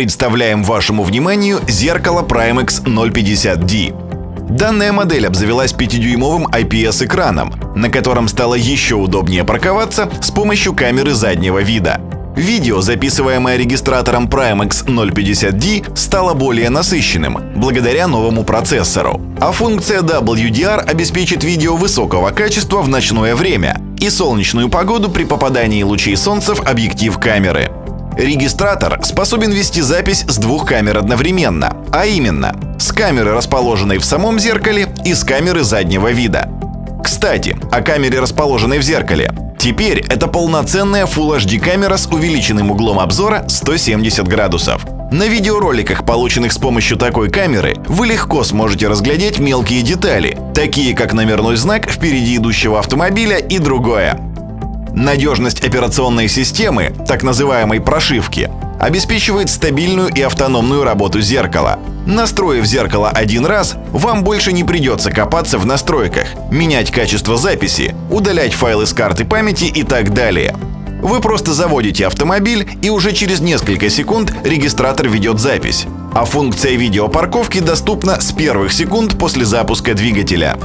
Представляем вашему вниманию зеркало Primex 050D. Данная модель обзавелась 5-дюймовым IPS-экраном, на котором стало еще удобнее парковаться с помощью камеры заднего вида. Видео, записываемое регистратором Primex 050D, стало более насыщенным благодаря новому процессору. А функция WDR обеспечит видео высокого качества в ночное время и солнечную погоду при попадании лучей солнца в объектив камеры. Регистратор способен вести запись с двух камер одновременно, а именно с камеры, расположенной в самом зеркале, и с камеры заднего вида. Кстати, о камере, расположенной в зеркале. Теперь это полноценная Full HD камера с увеличенным углом обзора 170 градусов. На видеороликах, полученных с помощью такой камеры, вы легко сможете разглядеть мелкие детали, такие как номерной знак впереди идущего автомобиля и другое. Надежность операционной системы, так называемой прошивки, обеспечивает стабильную и автономную работу зеркала. Настроив зеркало один раз, вам больше не придется копаться в настройках, менять качество записи, удалять файлы с карты памяти и так далее. Вы просто заводите автомобиль, и уже через несколько секунд регистратор ведет запись. А функция видеопарковки доступна с первых секунд после запуска двигателя.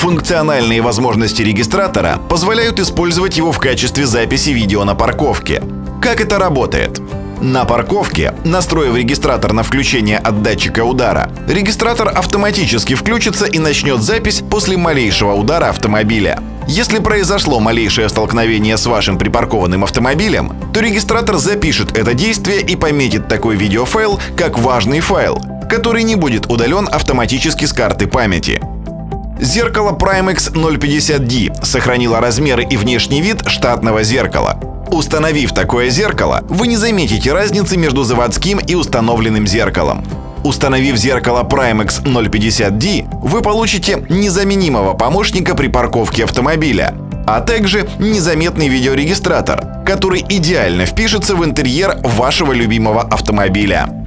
Функциональные возможности регистратора позволяют использовать его в качестве записи видео на парковке. Как это работает? На парковке, настроив регистратор на включение от датчика удара, регистратор автоматически включится и начнет запись после малейшего удара автомобиля. Если произошло малейшее столкновение с вашим припаркованным автомобилем, то регистратор запишет это действие и пометит такой видеофайл как важный файл, который не будет удален автоматически с карты памяти. Зеркало Primex 050D сохранило размеры и внешний вид штатного зеркала. Установив такое зеркало, вы не заметите разницы между заводским и установленным зеркалом. Установив зеркало Primex 050D, вы получите незаменимого помощника при парковке автомобиля, а также незаметный видеорегистратор, который идеально впишется в интерьер вашего любимого автомобиля.